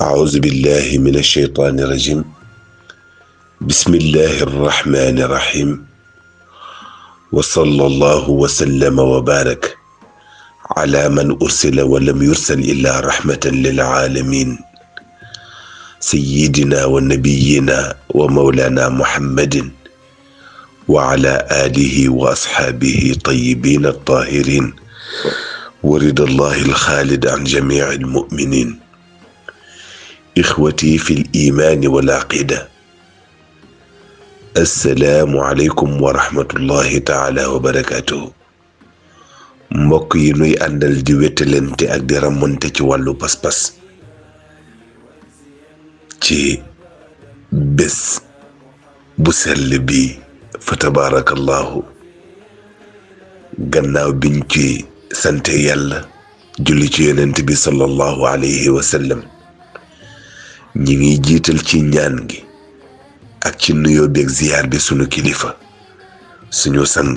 أعوذ بالله من الشيطان الرجيم بسم الله الرحمن الرحيم وصلى الله وسلم وبارك على من أرسل ولم يرسل إلا رحمة للعالمين سيدنا ونبينا ومولانا محمد وعلى آله وأصحابه طيبين الطاهرين ورد الله الخالد عن جميع المؤمنين إخوتي في الإيمان والعقيدة السلام عليكم ورحمة الله تعالى وبركاته mbokk yi nuy àndal di wétalante ak di ramante ci wàllu pas-pas ci bés bu sell bi fa tabaarakallaahu gannaaw biñ ci sante yàlla julli ci yonent bi sallallahu alayhi wa sallam ñi ngi jiital ci ñaan gi ak ci nuyoo beeg ziyaar bi sunu kilifa suñu sang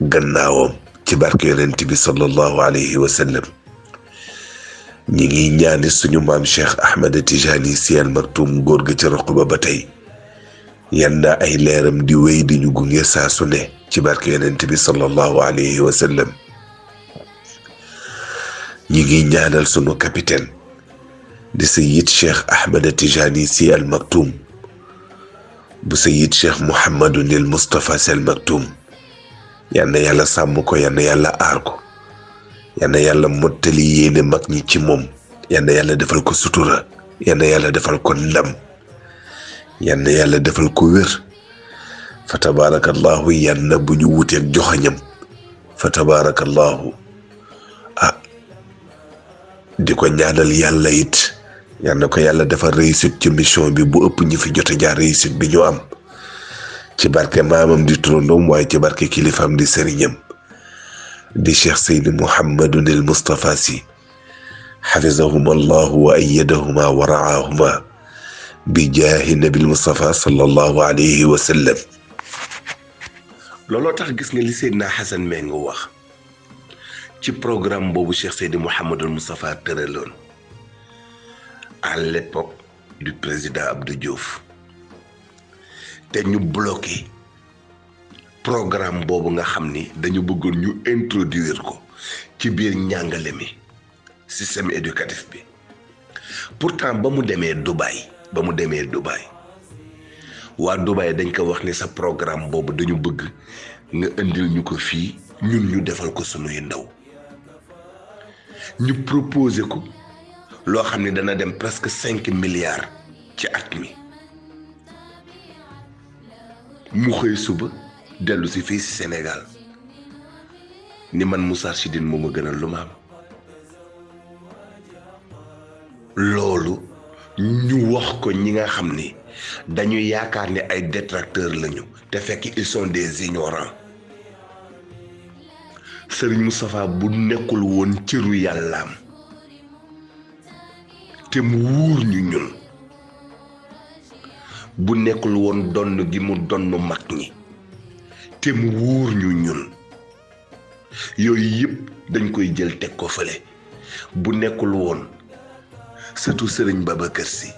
gannaawam ci barke yonent bi sallallahu alayhi wa sallam ñi ngi ñaani suñu maam Cheikh Ahmed Tijani Sy Al Maktoum góor ga ca roq ba ba tey yan na ay leeram di wéy di ñu gunge saa su ne ci barke yonent bi sallallahu alayhi wa sallam ñi ngi ñaanal sunu capitaine di Sayyid Cheikh Ahmed Tijani Sy Al Maktoum bu sayid cheikh mouhamadou nil moustapha sel maktum yal na yàlla sàmm ko yal na yàlla aar ko yal na yàlla mottali yéene mag ñi ci moom yal na yàlla defal ko sutura yal na yàlla defal ko ndam yal na yàlla defal ko wér fa tabaarakallahu yal na bu ñu wuteeg joxañam fa tabaarakallahu di ko ñaanal yàlla it yal na ko yàlla defal réussite ci mission bi bu ëpp ñi fi jot a jaar réussite bi ñu am ci barke maamam di turandoom waaye ci barke kilifaam di sëriñam di cheikh seydi mouhamadun il moustapha si xafisahuma allahu wa ayadahuma wa raahuma bi jaahi nabil moustapha sallallahu alayhi wa sallam looloo tax gis nga li seydna xasan mee nga wax ci programme boobu Cheikh Seydi Mouhamadul Moustapha tëraloon à l'époque du président Abdou Diouf te ñu bloqué programme boobu nga xam ni dañu bëggoon ñu introduire ko ci biir njàngale mi système éducatif bi pourtant ba mu demee Dubaï ba mu demee Dubaï waa Dubaï dañ ko wax ni sa programme boobu dañu bëgg nga indil ñu ko fii ñun ñu defal ko sunuy ndaw ñu proposé ko loo xam ne dana dem presque cinq milliards ci at mi mu xëy suba dellu si fii si Sénégal ni man Moustarchidine moo ma gënal lu ma am loolu ñu wax ko ñi nga xam ni dañu yaakaar ne ay détracteurs lañu te fekk ils sont des ignorants Serigne Moustapha bu nekkul woon cëru yàllaam te mu wóor ñu ñun bu nekkul woon donn gi mu donn mag ñi te mu wóor ñu ñun yooyu yëpp dañ koy jël teg ko fële bu nekkul woon sëtu sëriñ Babacar Si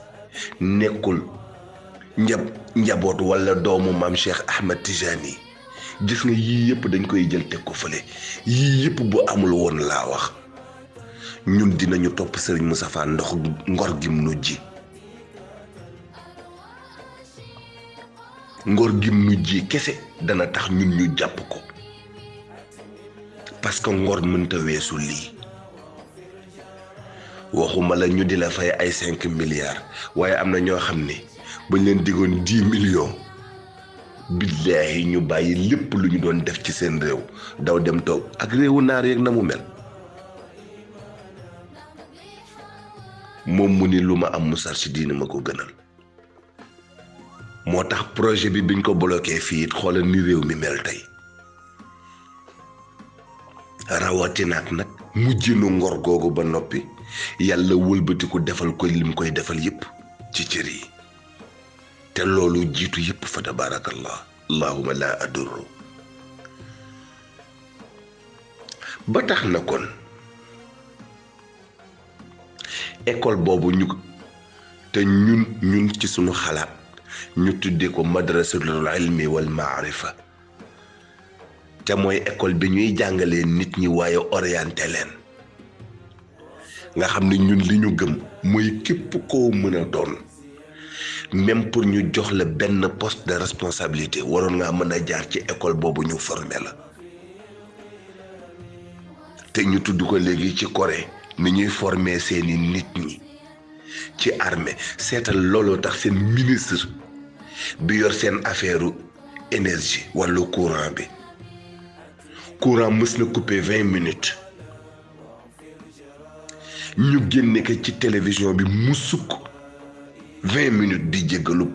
nekkul njab njaboot walla doomu maam Cheikh Ahmed Tijani gis nga yii yëpp dañ koy jël teg ko fële yii yëpp bu amul woon laa wax ñun dinañu topp sëriñ Moustapha ndox ngor gim nu ji ngor gim nu ji kese dana tax ñun ñu jàpp ko parce que ngor mënta weesu lii waxuma la ñu di la fay ay cinq milliards waaye am na ñoo xam ne bañ leen digoon dix millions billaahi ñu bàyyi lépp lu ñu doon def ci seen réew daw dem toog ak réewu naar yeeg na mu mel moom mu ni lu ma am musar si diina ma ko gënal moo tax projet bi biñ ko bloqué fii it xoolal ni réew mi mel tey rawatinaak nag mujjinu ngor googu ba noppi yàlla wëlbatiku defal ko lim koy defal yépp ci cër yi te loolu jiitu yépp fa tabaarakallah allahuma laa adurru ba tax na kon école boobu ñu te ñun ñun ci sunu xalaat ñu tuddee ko madrasatul ilmi wal maarifa te mooy école bi ñuy jàngalee nit ñi waaye orienté leen nga xam ne ñun li ñu gëm mooy képp koo mën a doon même pour ñu jox la benn poste de responsabilité waroon ngaa mën a jaar ci école boobu ñu formé la te ñu tudd ko léegi ci Corée ni ñuy former seeni nit ñi ci armée seetal looloo tax seen ministre bi yor seen affaire énergie wàllu courant bi courant mës na coupé vingt minutes ñu génne ko ci télévision bi mu sukk vingt minutes di jéggalu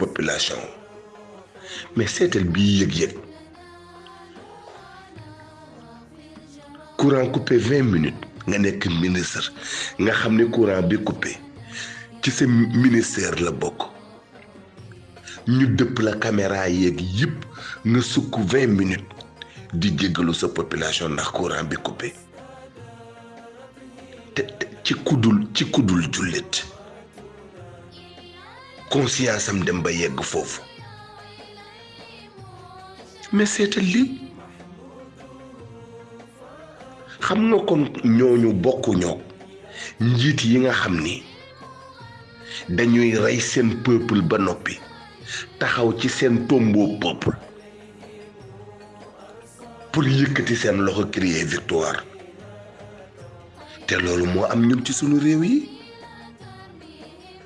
population mais seetal bii yëg-yëg courant coupé vingt minutes nga nekk ministre nga xam ne courant bi coupé ci sa ministère la bokk ñu dëpp la caméra yeeg yëpp nga sukk vingt minutes di jéggalu sa population ndax courant bi coupé te te ci kuddul ci kuddul jullit conscience am dem ba yegg foofu mais seetal lii xam nga kon ñooñu bokkuñoo njiit yi nga xam ni dañuy rey seen peuple ba noppi taxaw ci seen tombeau peuple pour yëkkati seen loxo crier victoire te loolu moo am ñun ci sunu réew yi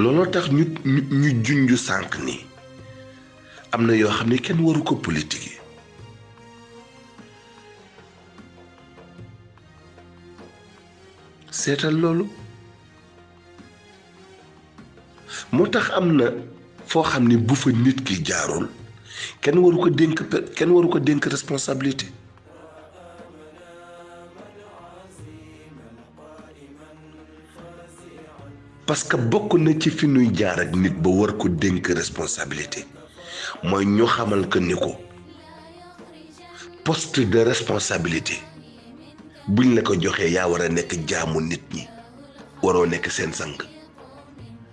looloo tax ñu ñu ñu junj sànq ni am na yoo xam ne kenn waru ko politique yi seetal loolu moo tax am na foo xam ne bu fa nit ki jaarul kenn waru ko dénk pe- kenn waru ko dénk responsabilité parce que bokk na ci fi nuy jaar ak nit ba war ko dénk responsabilité mooy ñu xamal que ni ko poste de responsabilité buñ la ko joxee yaa war a nekk jaamu nit ñi waroo nekk seen sang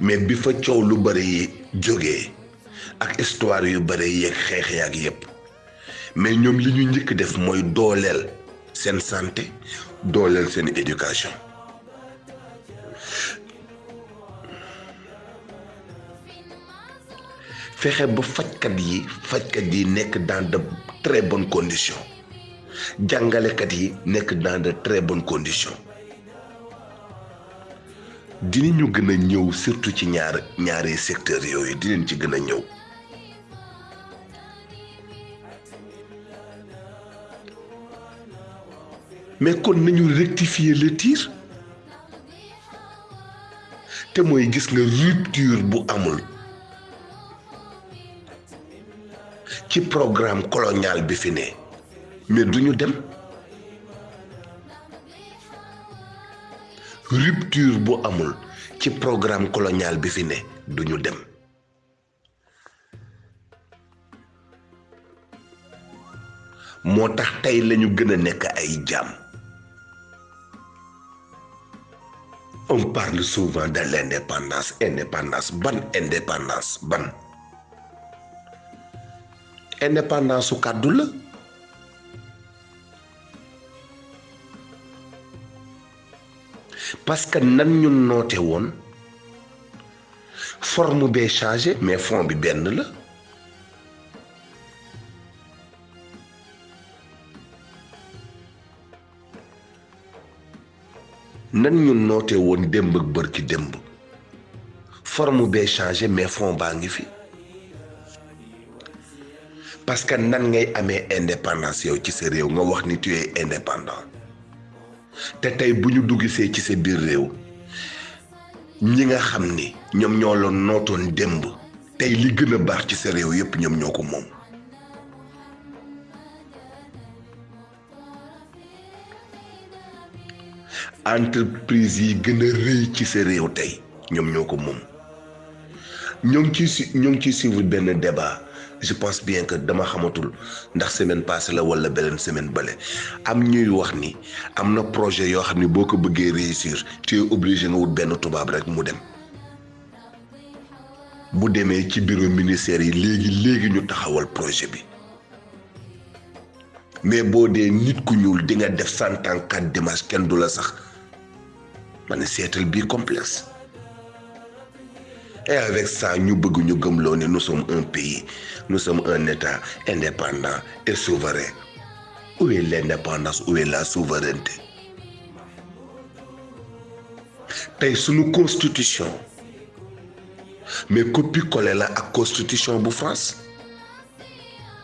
mais bi fa coow lu bëri yi jógee ak histoire yu bëri yeeg xeex yaak yépp mais ñoom li ñu njëkk def mooy dooleel seen santé dooleel seen éducation fexe ba fajkat yi fajkat yi nekk dans de très bonnes conditions jàngalekat yi nekk dans de très bonnes conditions dinañu gën a ñëw surtout ci ñaar ñaari secteur yooyu dinañ ci gën a ñëw mais kon nañu rectifier le tir te mooy gis nga rupture bu amul ci programme colonial bi fi ne mais duñu dem rupture bu amul ci programme colonial bi fi ne du ñu dem moo tax tey lañu gën a nekk ay jaam on parle souvent de l'indépendance indépendance ban indépendance ban indépendance su kàddu la parce que nan ñu noote woon forme bee changé mais fond bi benn la nan ñu nootee woon démb ak bër ki démb forme bee changé mais fond baa ngi fi parce que nan ngay amee indépendance yow ci sa réew nga wax ni tu es indépendant te tey bu ñu duggisee ci sa biir réew ñi nga xam ni ñoom ñoo la nootoon démb tey li gën a baax ci sa réew yépp ñoom ñoo ko moom entreprise yi gën a rëy ci sa réew tey ñoom ñoo ko moom ñoo ngi ciy ñoo ngi ciy suivre benn débat je pense bien que dama xamatul ndax semaine passée la wala beneen semaine bale am ñuy wax ni am na projet yoo xam ne boo ko bëggee réussir tu es obligé nga wut benn tubaab rek mu dem bu demee ci bureau ministère yi léegi léegi ñu taxawal projet bi mais boo dee nit ku ñuul di nga def cent ans quatre dimanche kenn du la sax ma ne seetal bii complexe et avec ça ñu bëgg ñu gëmloo ne nous sommes un pays nous sommes un état indépendant et souverain où est l'indépendance où est la souveraineté tey suñu constitution mais copie collé la ak constitution bu France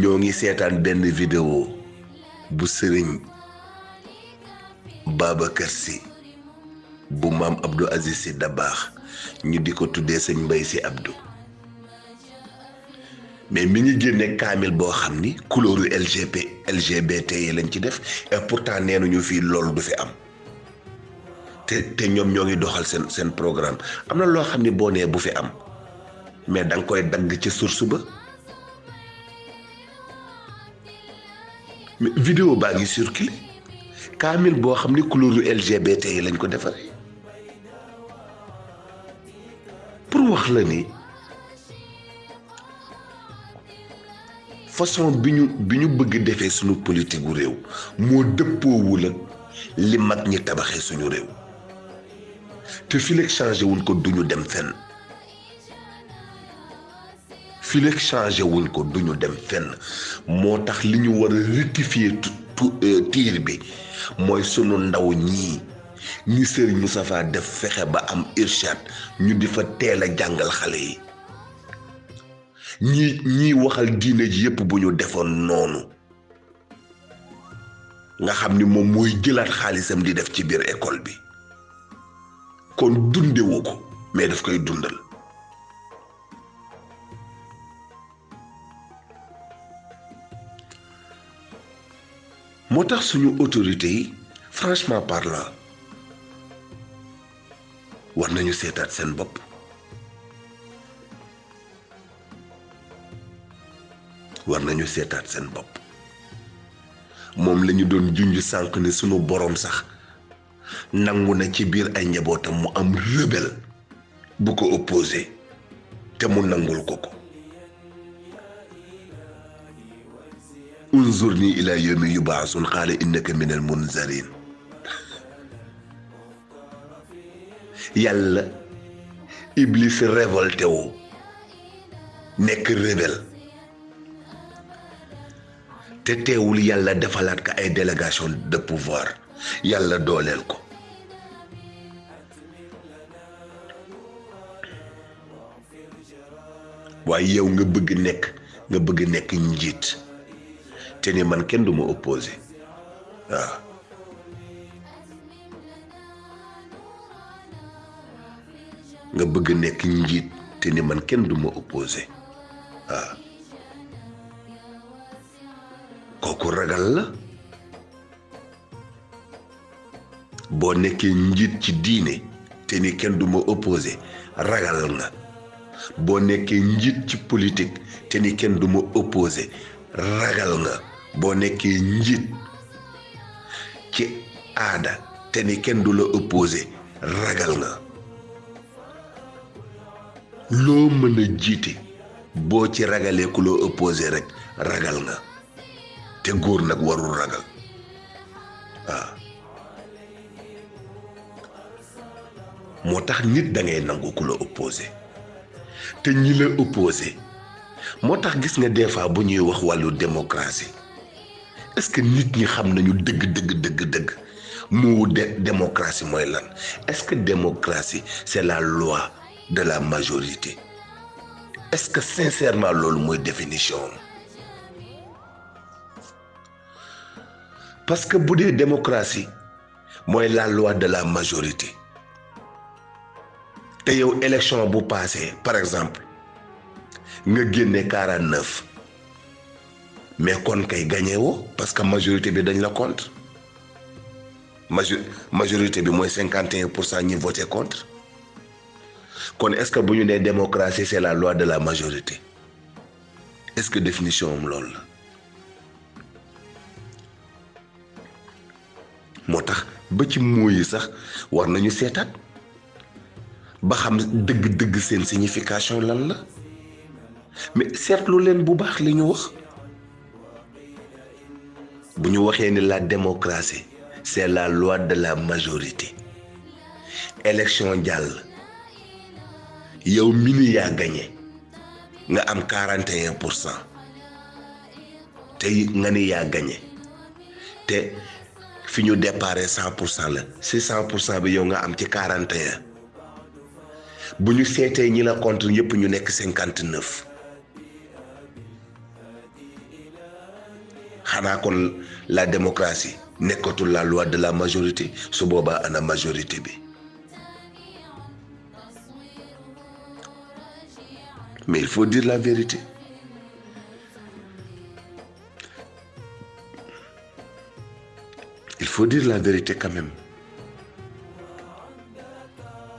ñoo ngi seetaan benn vidéo bu sëriñ Babacar Sy bu maam Abdou Aziz Sy Dabaax ñu di ko tuddee sëñ Mbay Sy Abdou mais mi ngi génne kaamil boo xam ni couleur LGBT LGBT yi lañ ci def et pourtant nee nañu fii loolu du fi am te te ñoom ñoo ngi doxal seen seen programme am na loo xam ne boo nee bu fi am mais da nga koy dagg ca source ba mais vidéo baa ngi circulé kaamil boo xam ne couleur LGBT yi lañ ko defaree pour wax la ni façon bi ñu bi ñu bëgg defee suñu politique gu réew moo dëppoowul ak li mag ñi tabaxee suñu réew te fileeg changé wuñ ko duñu dem fenn fileeg changé wuñ ko duñu dem fenn moo tax li ñu war a rectifier tiir bi mooy sunu ndaw ñii ñi Serigne Moustapha def fexe ba am irshad ñu di fa teel a jàngal xale yi ñi ñiy waxal diine ji yépp bu ñu defoon noonu nga xam ni moom mooy jëlaat xaalisam di def ci biir école bi kon dundewu ko mais daf koy dundal moo tax suñu autorité yi franchement parlant war nañu seetaat seen bopp war nañu seetaat seen bopp moom lañu doon junj sànq ne sunu boroom sax nangu na ci biir ay njabootam mu am rebelle bu ko opposé te mu nangul ko ko unzurni ila yawmi yubaasun qaala innaka minal munzarin yàlla iblis révolté wu nekk rebelle te teewul yàlla defalaat ko ay délégation de pouvoir yàlla dooleel ko waaye yow nga bëgg nekk nga bëgg nekk njiit te ni man kenn du ma opposé waaw nga bëgg nekk njiit te ni man kenn du ma opposé waaw kooku ragal la boo nekkee njiit ci diine te ni kenn du ma opposé ragal nga boo nekkee njiit ci politique te ni kenn du ma opposé ragal nga boo nekkee njiit ci aada te ni kenn du la opposé ragal nga loo mën a jiite boo ci ragalee ku loo opposé rek ragal nga te góor nag warul ragal waaw moo tax nit da ngay nangu ku la opposé te ñi la opposé moo tax gis nga des fois bu ñuy wax wàllu démocratie est-ce que nit ñi xam nañu dëgg dëgg dëgg dëgg moo de démocratie mooy lan est-ce que démocratie c'est la loi de la majorité est-ce que sincèrement loolu mooy définition am parce que bu dee démocratie mooy la loi de la majorité te yow élection bu passé par exemple nga génne 49 mais kon kay gagné woo parce que majorité bi dañ la contre major majorité bi mooy cinquante et un pour cent ñi voté contre kon est-ce que bu ñu nee démocratie c'est la loi de la majorité est-ce que définition am loolu la moo tax ba ci moo yi sax war nañu seetaat ba xam dëgg-dëgg seen signification lan la mais seetlu leen bu baax li ñu wax bu ñu waxee ni la démocratie c'est la loi de la majorité élection jàll yow mi ni yaa gagné nga am 41 pour cent te nga ni yaa gagné te fi ñu déparé cent pour cent la si cent pour cent bi yow nga am ci quarante et un bu ñu seetee ñi la contre yëpp ñu nekk cinquante neuf xanaa kon la démocratie nekkatul la loi de la majorité su boobaa ana majorité bi mais il faut dire la vérité il faut dire la vérité quand même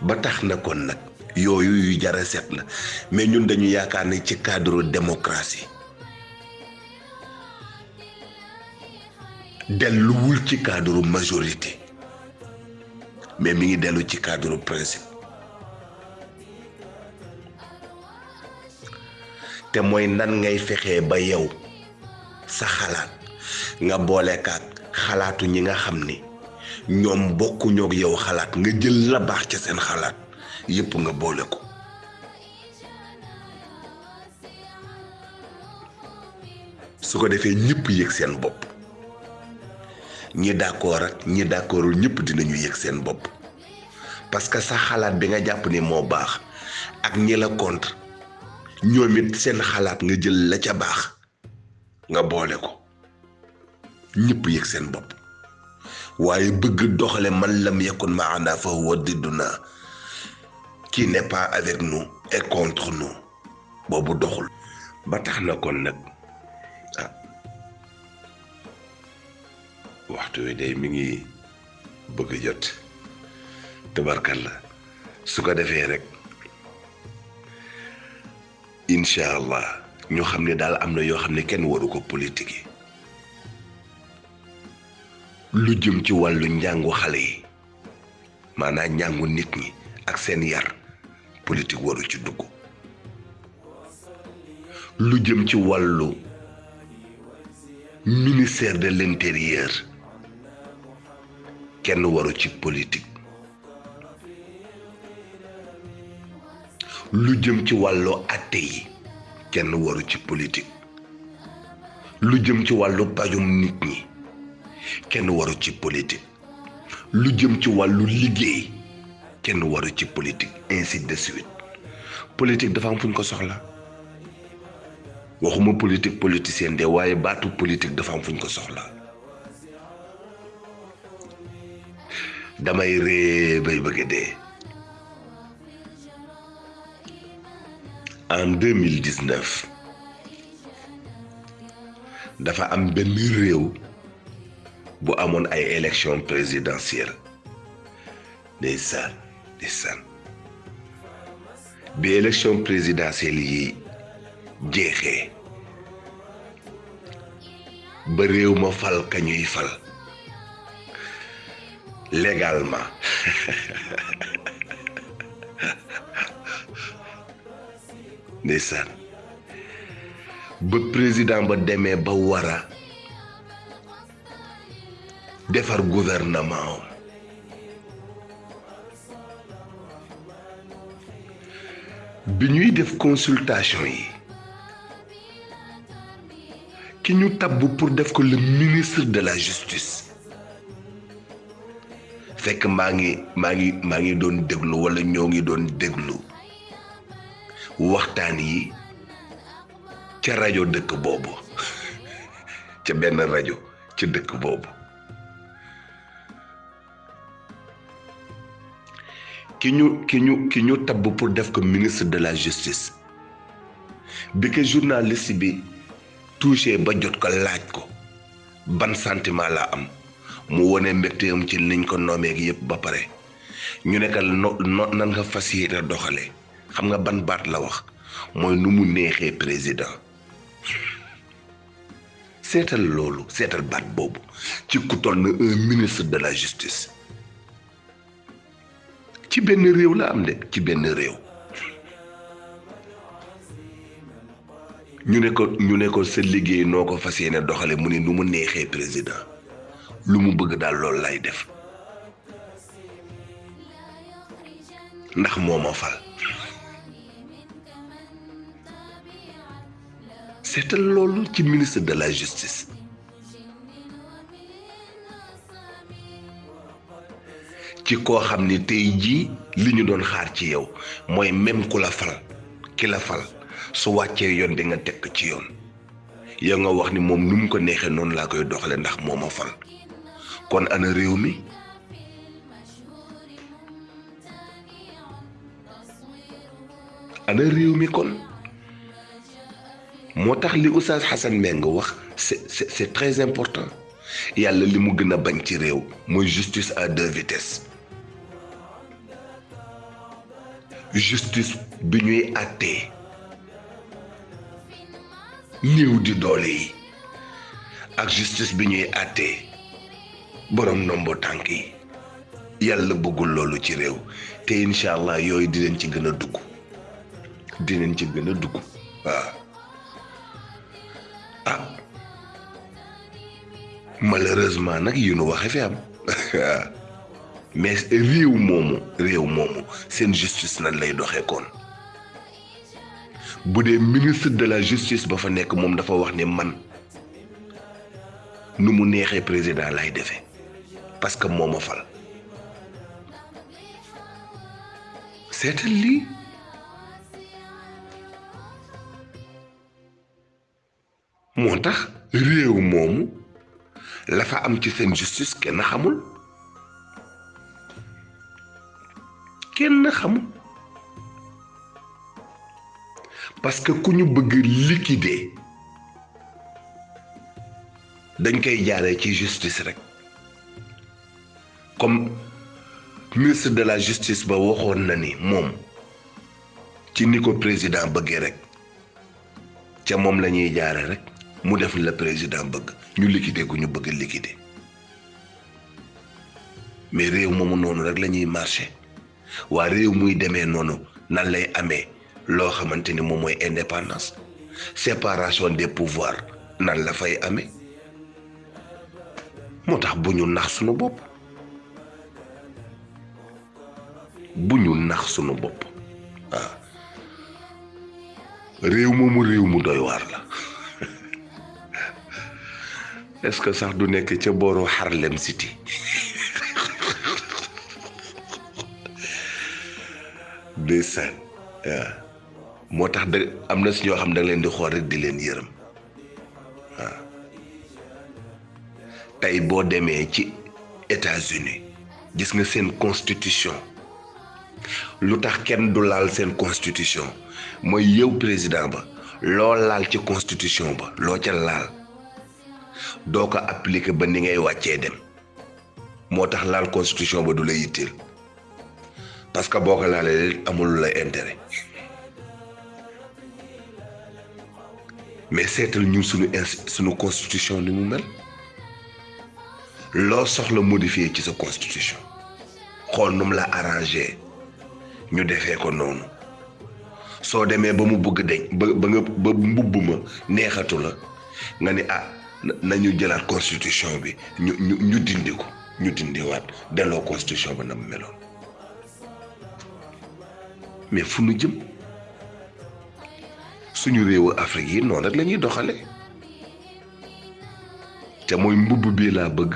ba tax na kon nag yooyu yu jara set la mais ñun dañu yaakaar ne ci cadre démocratie delluwul ci cadre majorité mais mi ngi dellu ci cadre principe te mooy nan ngay fexee ba yow sa xalaat nga boole kaak xalaatu ñi nga xam ni ñoom bokkuñoo ak yow xalaat nga jël la baax ca seen xalaat yépp nga boole ko su ko defee ñëpp yëg seen bopp ñi d'accord ak ñi d'accordul ñëpp dinañu yëg seen bopp parce que sa xalaat bi nga jàpp ni moo baax ak ñi la contre ñoom it seen xalaat nga jël la ca baax nga boole ko ñëpp yëg seen bopp waaye bëgg doxale man lam yakun maana fa huwa didduna qui n'est pas avec nous et contre nous boobu doxul ba tax na kon nag ah waxtu wi day mi ngi bëgg a jot tabarkalla su ko defee rek incha allah ñu xam ne daal am na yoo xam ne kenn waru ko politique yi lu jëm ci wàllu njàngu xale yi maanaam njàngu nit ñi ak seen yar politique waru ci dugg lu jëm ci wàllu ministère de l'intérieur kenn waru ci politique lu jëm ci wàllu atte yi kenn waru ci politique lu jëm ci wàllu pajum nit ñi kenn waru ci politique lu jëm ci wàllu liggéey kenn waru ci politique ainsi de suite politique dafa am fu ñu ko soxla waxuma politique politicien de waaye baatu politique dafa am fu ñu ko soxla damay ree bay bëgg dee en 2019 dafa am benn réew bu amoon ay élection présidentielle ndeysaan ndeysaan bi élection présidentielle yi jeexee ba réew ma fal ka ñuy fal légalement ndeysaan ba président ba demee ba war a defar gouvernement am bi ñuy def consultation yi ki ñu tabb pour def ko le ministre de la justice fekk maa ngi maa ngi maa ngi doon déglu walla ñoo ngi doon déglu waxtaan yi ca rajo dëkk boobu ca benn rajo ca dëkk boobu ki ñu ki ñu ki ñu tabb pour def ko ministre de la justice bi ko journaliste bi touché ba jot ko laaj ko ban sentiment la am mu wone mbégteem ci liñ ko noomee gi yëpp ba pare ñu ne ko no no nan nga fas yéene doxalee xam nga ban baat la wax mooy nu mu neexee président seetal loolu seetal baat boobu ci ku toll na un ministre de la justice ci benn réew la am de ci benn réew ñu ne ko ñu ne ko sa liggéey noo ko fas yéene doxale mu ne nu mu neexee président lu mu bëgg daal loolu lay def ndax moo ma fal seetal loolu ci ministre de la justice ci koo xam ni tey jii li ñu doon xaar ci yow mooy même ku la fal ki la fal su wàccee yoon di nga tekk ci yoon ya nga wax ni moom nu mu ko neexee noonu laa koy doxale ndax moo ma fal kon ana réew mi ana réew mi kon moo tax li Oustaz Hassan Meng wax c'est c'est c'est très important yàlla li mu gën a bañ ci réew mooy justice à deux vitesses justice bi ñuy àttee néew di doole yi ak justice bi ñuy àttee borom nombo tànk yi yàlla bëggul loolu ci réew te incha allah yooyu dinañ ci gën a dugg dinañ ci gën a dugg waaw ah malheureusement nag yu nu waxe fi am mais réew moomu réew moomu seen justice nan lay doxee koon bu dee ministre de la justice ba fa nekk moom dafa wax ne man nu mu neexee président lay defee parce que moo ma fal seetal lii moo tax réew moomu la fa am ci seen justice kenn xamul kenn xamul parce que ku ñu bëgg liquider dañ koy jaaree ci justice rek comme ministre de la justice ba waxoon na ni moom ci ni ko président bëggee rek ca moom la ñuy jaare rek mu def la président bëgg ñu liquider ku ñu bëgg liquider mais réew moomu noonu rek la ñuy marché waa réew muy demee noonu nan lay amee loo xamante ni moom mooy indépendance séparation des pouvoirs nan la fay amee moo tax bu ñu nax suñu bopp bu ñu nax sunu bopp waaw réew moomu réew mu doy waar la est-ce que sax du nekk ca booru Harlem City ndeysaan waaw moo tax da am na si ñoo xam da nga leen di xool rek di leen yërëm tey boo demee ci États-Unis gis nga seen constitution lu tax kenn du laal seen constitution mooy yow président ba loo laal ci constitution ba loo ca laal doo ko appliquer ba ni ngay wàccee dem moo tax laal constitution ba du la yitteel parce que boo ko laalee it amul lu lay intérêt mais seetal ñun suñu ins suñu constitution ni mu mel loo soxla modifier ci sa constitution xool nu mu la arrangé ñu defee ko noonu soo demee ba mu bëgg deñ ba ba nga ba mbubb ma neexatu la nga ni ah na- nañu jëlaat constitution bi ñu ñu ñu dindi ko ñu dindiwaat delloo constitution ba na mu meloon mais fu nu jëm suñu réewu Afrique yi noonu rek la ñuy doxale te mooy mbubb bii laa bëgg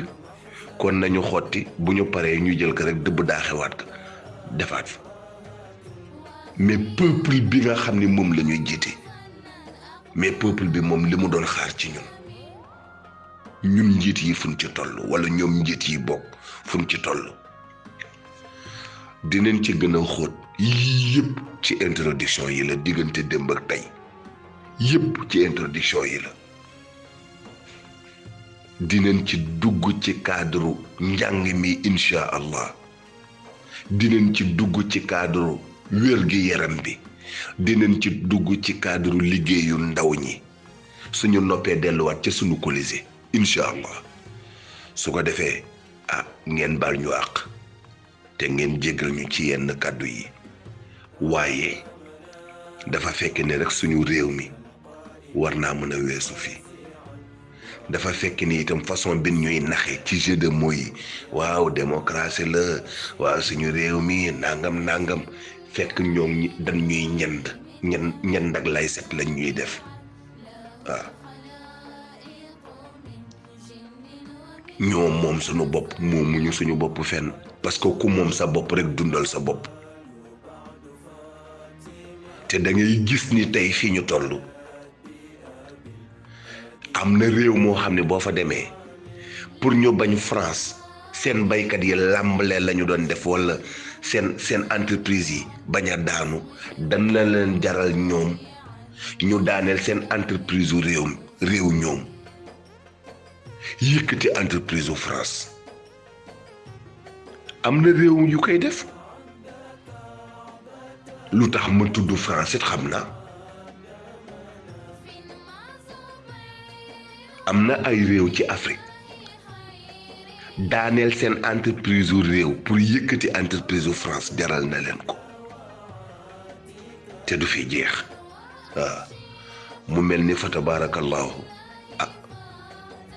kon nañu xotti bu ñu paree ñu jël ko rek dëbb daaxewaat ko defaat fa mais peuple bi nga xam ni moom la ñuy jiite mais peuple bi moom li mu doon xaar ci ñun ñun njiit yi fuñ ci toll wala ñoom njiit yi bokk fuñ ci toll dinañ ci gën a xóot yii yëpp ci introduction yi la diggante démb ak tey yëpp ci introduction yi la dinañ ci dugg ci cadre njàng mi incha allah dinañ ci dugg ci cadre wér gi yaram bi dinañ ci dugg ci cadre liggéeyu ndaw ñi Suñu noppee delluwaat ca sunu Colisée incha allah su ko defee ah ngeen baal ñu àq te ngeen jéggal ñu ci yenn kàddu yi waaye dafa fekk ne rek suñu réew mi war naa mën a weesu fii dafa fekk ni itam façon bi ñuy naxe ci jeu de mots yi waaw démocratie la waaw suñu réew mi nangam nangam fekk ñoom ñi dañ ñuy ñend ñen ñend ak lay set lañ ñuy def waaw ñoo moom suñu bopp moomuñu suñu bopp fenn parce que ku moom sa bopp rek dundal sa bopp te da ngay gis ni tey fi ñu toll am na réew moo xam ne boo fa demee pour ñu bañ France seen baykat yi làmbale la ñu doon def wala seen seen entreprise yi bañ a daanu dan la leen jaral ñoom ñu daaneel seen entreprise u réew réew ñoom yëkkati entreprise u France am na réew yu koy def lu tax ma tudd France it xam naa am na ay réew ci Afrique daaneel seen entreprise u réew pour yëkkati entreprise u France jaral na leen ko te du fi jeex waaw mu mel ni fa tabaarakallaahu ah